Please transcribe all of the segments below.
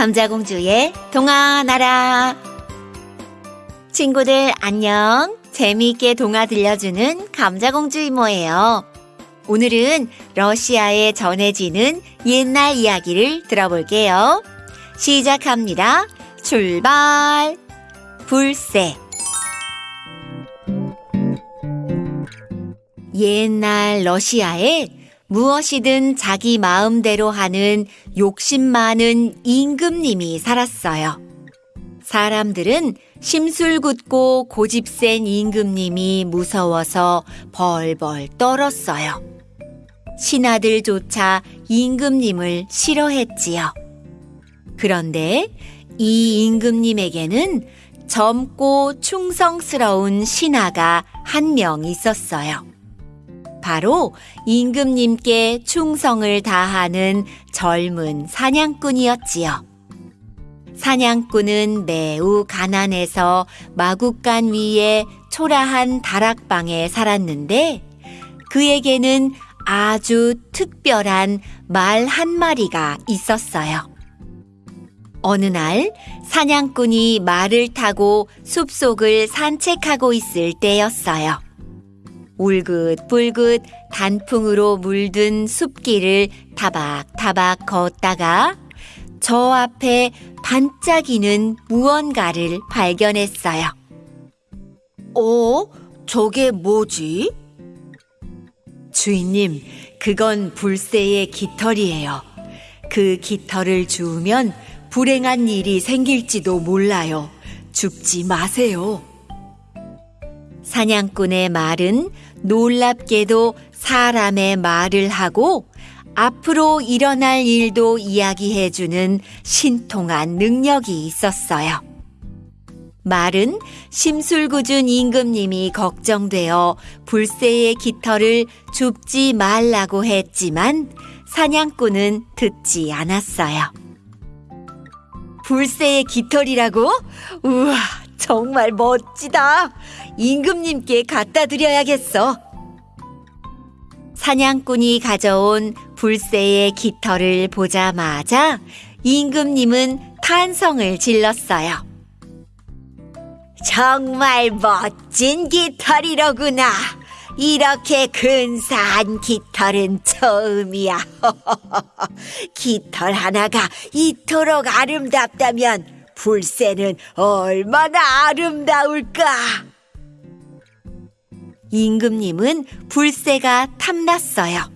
감자공주의 동화나라. 친구들 안녕. 재미있게 동화 들려주는 감자공주 이모예요. 오늘은 러시아에 전해지는 옛날 이야기를 들어볼게요. 시작합니다. 출발! 불새. 옛날 러시아에 무엇이든 자기 마음대로 하는 욕심 많은 임금님이 살았어요. 사람들은 심술궂고 고집센 임금님이 무서워서 벌벌 떨었어요. 신하들조차 임금님을 싫어했지요. 그런데 이 임금님에게는 젊고 충성스러운 신하가 한 명 있었어요. 바로 임금님께 충성을 다하는 젊은 사냥꾼이었지요. 사냥꾼은 매우 가난해서 마국간 위에 초라한 다락방에 살았는데 그에게는 아주 특별한 말 한 마리가 있었어요. 어느 날 사냥꾼이 말을 타고 숲속을 산책하고 있을 때였어요. 울긋불긋 단풍으로 물든 숲길을 타박타박 걷다가 저 앞에 반짝이는 무언가를 발견했어요. 어? 저게 뭐지? 주인님, 그건 불새의 깃털이에요. 그 깃털을 주우면 불행한 일이 생길지도 몰라요. 죽지 마세요. 사냥꾼의 말은 놀랍게도 사람의 말을 하고 앞으로 일어날 일도 이야기해주는 신통한 능력이 있었어요. 말은 심술궂은 임금님이 걱정되어 불새의 깃털을 줍지 말라고 했지만 사냥꾼은 듣지 않았어요. 불새의 깃털이라고? 우와, 정말 멋지다. 임금님께 갖다 드려야겠어. 사냥꾼이 가져온 불새의 깃털을 보자마자 임금님은 탄성을 질렀어요. 정말 멋진 깃털이로구나. 이렇게 근사한 깃털은 처음이야. 깃털 하나가 이토록 아름답다면 불새는 얼마나 아름다울까? 임금님은 불새가 탐났어요.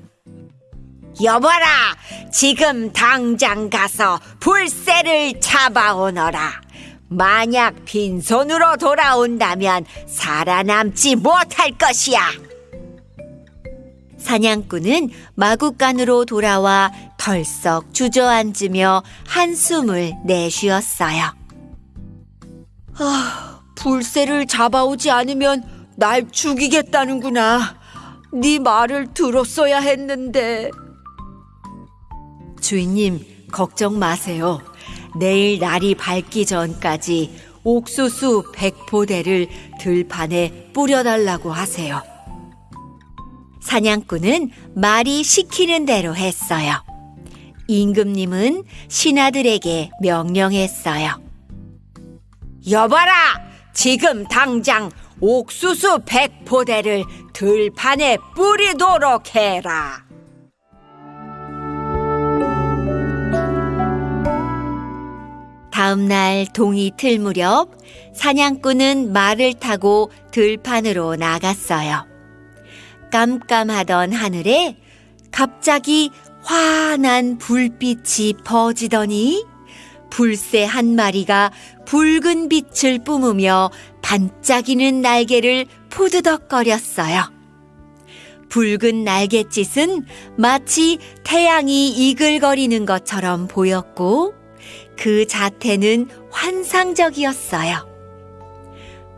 여보라, 지금 당장 가서 불새를 잡아오너라. 만약 빈손으로 돌아온다면 살아남지 못할 것이야. 사냥꾼은 마구간으로 돌아와 덜썩 주저앉으며 한숨을 내쉬었어요. 아, 불새를 잡아오지 않으면 날 죽이겠다는구나. 네 말을 들었어야 했는데. 주인님, 걱정 마세요. 내일 날이 밝기 전까지 옥수수 백포대를 들판에 뿌려달라고 하세요. 사냥꾼은 말이 시키는 대로 했어요. 임금님은 신하들에게 명령했어요. 여봐라! 지금 당장 옥수수 백포대를 들판에 뿌리도록 해라. 다음 날 동이 틀 무렵 사냥꾼은 말을 타고 들판으로 나갔어요. 깜깜하던 하늘에 갑자기 환한 불빛이 퍼지더니 불새 한 마리가 붉은 빛을 뿜으며 반짝이는 날개를 푸드덕거렸어요. 붉은 날갯짓은 마치 태양이 이글거리는 것처럼 보였고 그 자태는 환상적이었어요.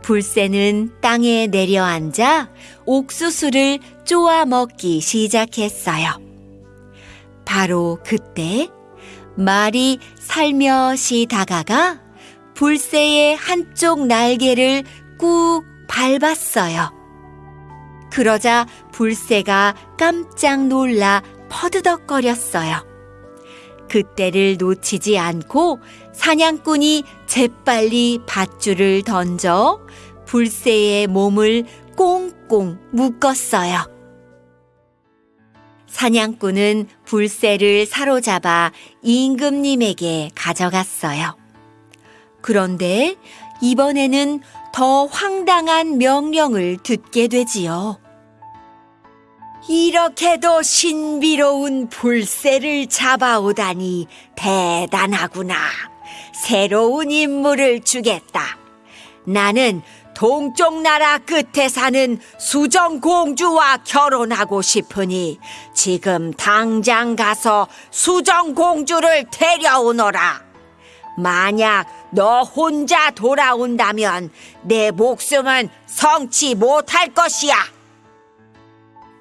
불새는 땅에 내려앉아 옥수수를 쪼아 먹기 시작했어요. 바로 그때 말이 살며시 다가가 불새의 한쪽 날개를 꾹 밟았어요. 그러자 불새가 깜짝 놀라 퍼드덕거렸어요. 그때를 놓치지 않고 사냥꾼이 재빨리 밧줄을 던져 불새의 몸을 꽁꽁 묶었어요. 사냥꾼은 불새를 사로잡아 임금님에게 가져갔어요. 그런데 이번에는 더 황당한 명령을 듣게 되지요. 이렇게도 신비로운 불새를 잡아오다니 대단하구나. 새로운 임무를 주겠다. 나는 동쪽 나라 끝에 사는 수정 공주와 결혼하고 싶으니 지금 당장 가서 수정 공주를 데려오너라. 만약 너 혼자 돌아온다면 내 목숨은 성치 못할 것이야.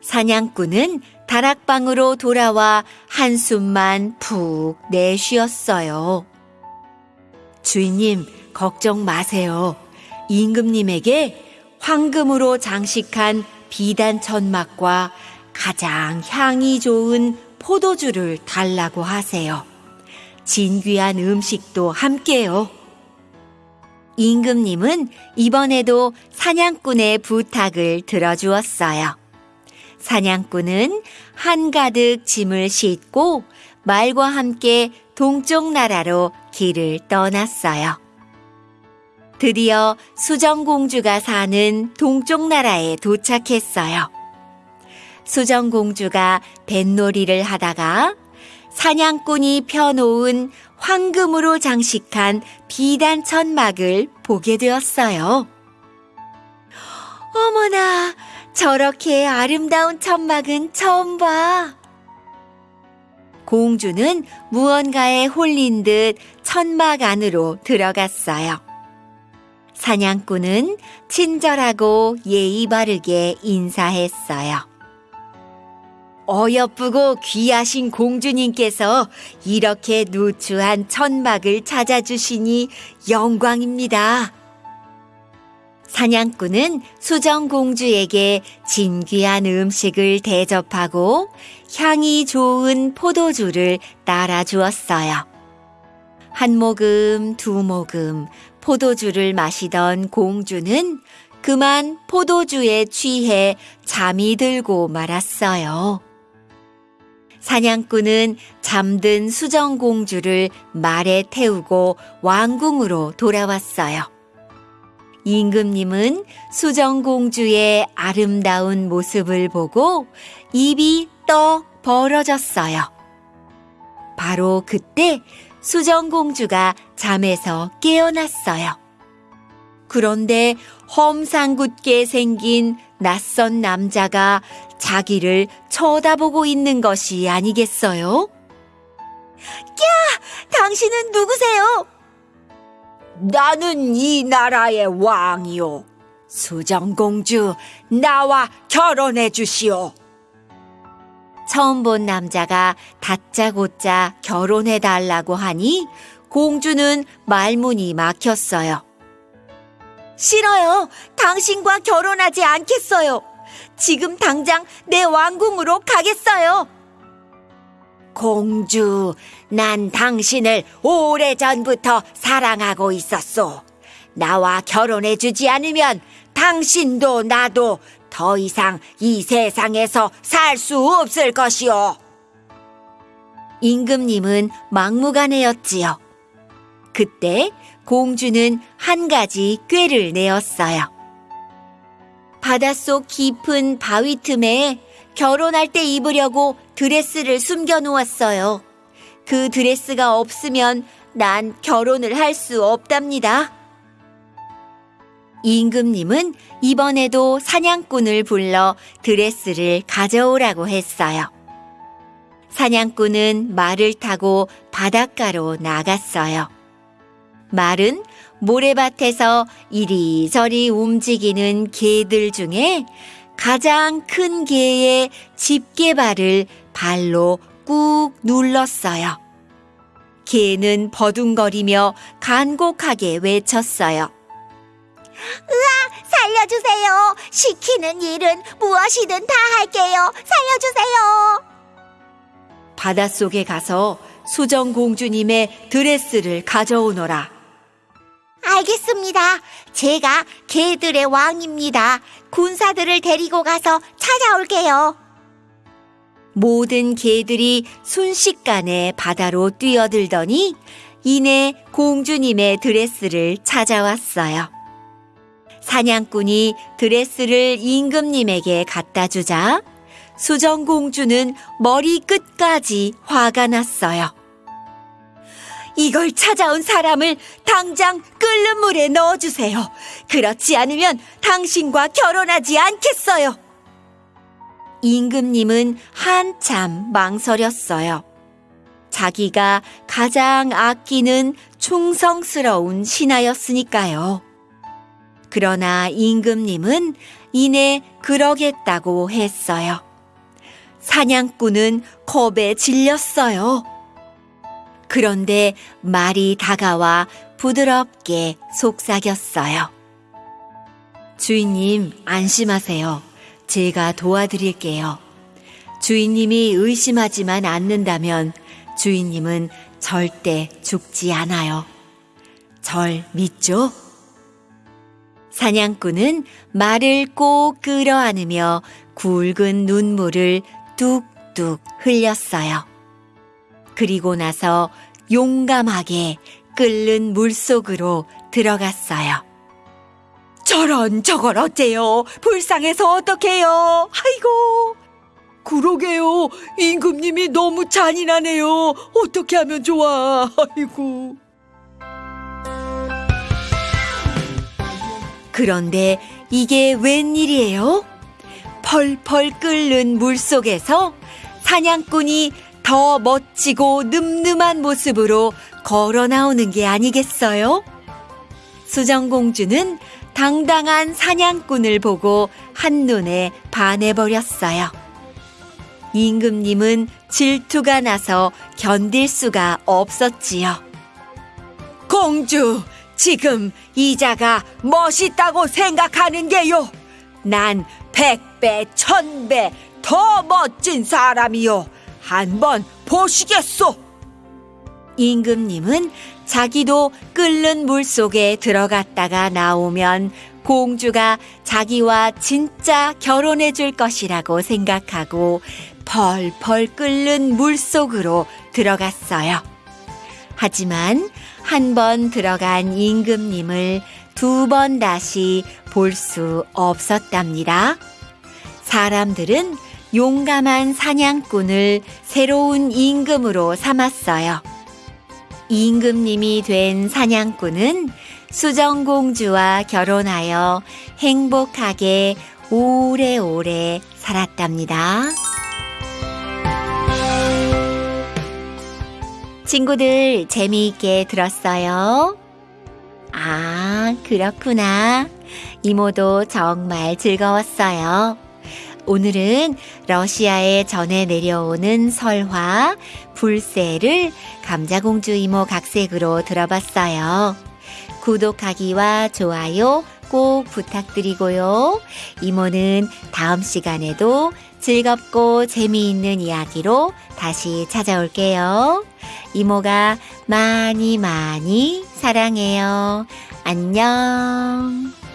사냥꾼은 다락방으로 돌아와 한숨만 푹 내쉬었어요. 주인님, 걱정 마세요. 임금님에게 황금으로 장식한 비단 천막과 가장 향이 좋은 포도주를 달라고 하세요. 진귀한 음식도 함께요. 임금님은 이번에도 사냥꾼의 부탁을 들어주었어요. 사냥꾼은 한가득 짐을 싣고 말과 함께 동쪽 나라로 길을 떠났어요. 드디어 수정공주가 사는 동쪽 나라에 도착했어요. 수정공주가 뱃놀이를 하다가 사냥꾼이 펴놓은 황금으로 장식한 비단 천막을 보게 되었어요. 어머나, 저렇게 아름다운 천막은 처음 봐. 공주는 무언가에 홀린 듯 천막 안으로 들어갔어요. 사냥꾼은 친절하고 예의 바르게 인사했어요. 어여쁘고 귀하신 공주님께서 이렇게 누추한 천막을 찾아주시니 영광입니다. 사냥꾼은 수정공주에게 진귀한 음식을 대접하고 향이 좋은 포도주를 따라 주었어요. 한 모금, 두 모금 포도주를 마시던 공주는 그만 포도주에 취해 잠이 들고 말았어요. 사냥꾼은 잠든 수정공주를 말에 태우고 왕궁으로 돌아왔어요. 임금님은 수정공주의 아름다운 모습을 보고 입이 떡 벌어졌어요. 바로 그때 수정공주가 잠에서 깨어났어요. 그런데 험상궂게 생긴 낯선 남자가 자기를 쳐다보고 있는 것이 아니겠어요? 야! 당신은 누구세요? 나는 이 나라의 왕이요. 수정공주, 나와 결혼해 주시오. 처음 본 남자가 다짜고짜 결혼해 달라고 하니 공주는 말문이 막혔어요. 싫어요. 당신과 결혼하지 않겠어요. 지금 당장 내 왕궁으로 가겠어요. 공주, 난 당신을 오래전부터 사랑하고 있었소. 나와 결혼해 주지 않으면 당신도 나도 더 이상 이 세상에서 살 수 없을 것이오. 임금님은 막무가내였지요. 그때 공주는 한 가지 꾀를 내었어요. 바닷속 깊은 바위 틈에 결혼할 때 입으려고 드레스를 숨겨 놓았어요. 그 드레스가 없으면 난 결혼을 할 수 없답니다. 임금님은 이번에도 사냥꾼을 불러 드레스를 가져오라고 했어요. 사냥꾼은 말을 타고 바닷가로 나갔어요. 말은 모래밭에서 이리저리 움직이는 개들 중에 가장 큰 개의 집게발을 발로 꾹 눌렀어요. 개는 버둥거리며 간곡하게 외쳤어요. 으아, 살려주세요. 시키는 일은 무엇이든 다 할게요. 살려주세요. 바닷속에 가서 수정공주님의 드레스를 가져오너라. 알겠습니다. 제가 개들의 왕입니다. 군사들을 데리고 가서 찾아올게요. 모든 개들이 순식간에 바다로 뛰어들더니 이내 공주님의 드레스를 찾아왔어요. 사냥꾼이 드레스를 임금님에게 갖다 주자 수정공주는 머리 끝까지 화가 났어요. 이걸 찾아온 사람을 당장 끓는 물에 넣어주세요. 그렇지 않으면 당신과 결혼하지 않겠어요. 임금님은 한참 망설였어요. 자기가 가장 아끼는 충성스러운 신하였으니까요. 그러나 임금님은 이내 그러겠다고 했어요. 사냥꾼은 겁에 질렸어요. 그런데 말이 다가와 부드럽게 속삭였어요. 주인님, 안심하세요. 제가 도와드릴게요. 주인님이 의심하지만 않는다면 주인님은 절대 죽지 않아요. 절 믿죠? 사냥꾼은 말을 꼭 끌어안으며 굵은 눈물을 뚝뚝 흘렸어요. 그리고 나서 용감하게 끓는 물 속으로 들어갔어요. 저런 저걸 어째요? 불쌍해서 어떡해요? 아이고. 그러게요. 임금님이 너무 잔인하네요. 어떻게 하면 좋아? 아이고. 그런데 이게 웬일이에요? 펄펄 끓는 물 속에서 사냥꾼이 더 멋지고 늠름한 모습으로 걸어 나오는 게 아니겠어요? 수정공주는 당당한 사냥꾼을 보고 한눈에 반해버렸어요. 임금님은 질투가 나서 견딜 수가 없었지요. 공주, 지금 이자가 멋있다고 생각하는 게요. 난 백배, 천배 더 멋진 사람이요. 한번 보시겠소. 임금님은 자기도 끓는 물 속에 들어갔다가 나오면 공주가 자기와 진짜 결혼해 줄 것이라고 생각하고 펄펄 끓는 물 속으로 들어갔어요. 하지만 한 번 들어간 임금님을 두 번 다시 볼 수 없었답니다. 사람들은 용감한 사냥꾼을 새로운 임금으로 삼았어요. 임금님이 된 사냥꾼은 수정공주와 결혼하여 행복하게 오래오래 살았답니다. 친구들 재미있게 들었어요? 아, 그렇구나. 이모도 정말 즐거웠어요. 오늘은 러시아에 전해 내려오는 설화, 불새를 감자공주 이모 각색으로 들어봤어요. 구독하기와 좋아요 꼭 부탁드리고요. 이모는 다음 시간에도 즐겁고 재미있는 이야기로 다시 찾아올게요. 이모가 많이 많이 사랑해요. 안녕.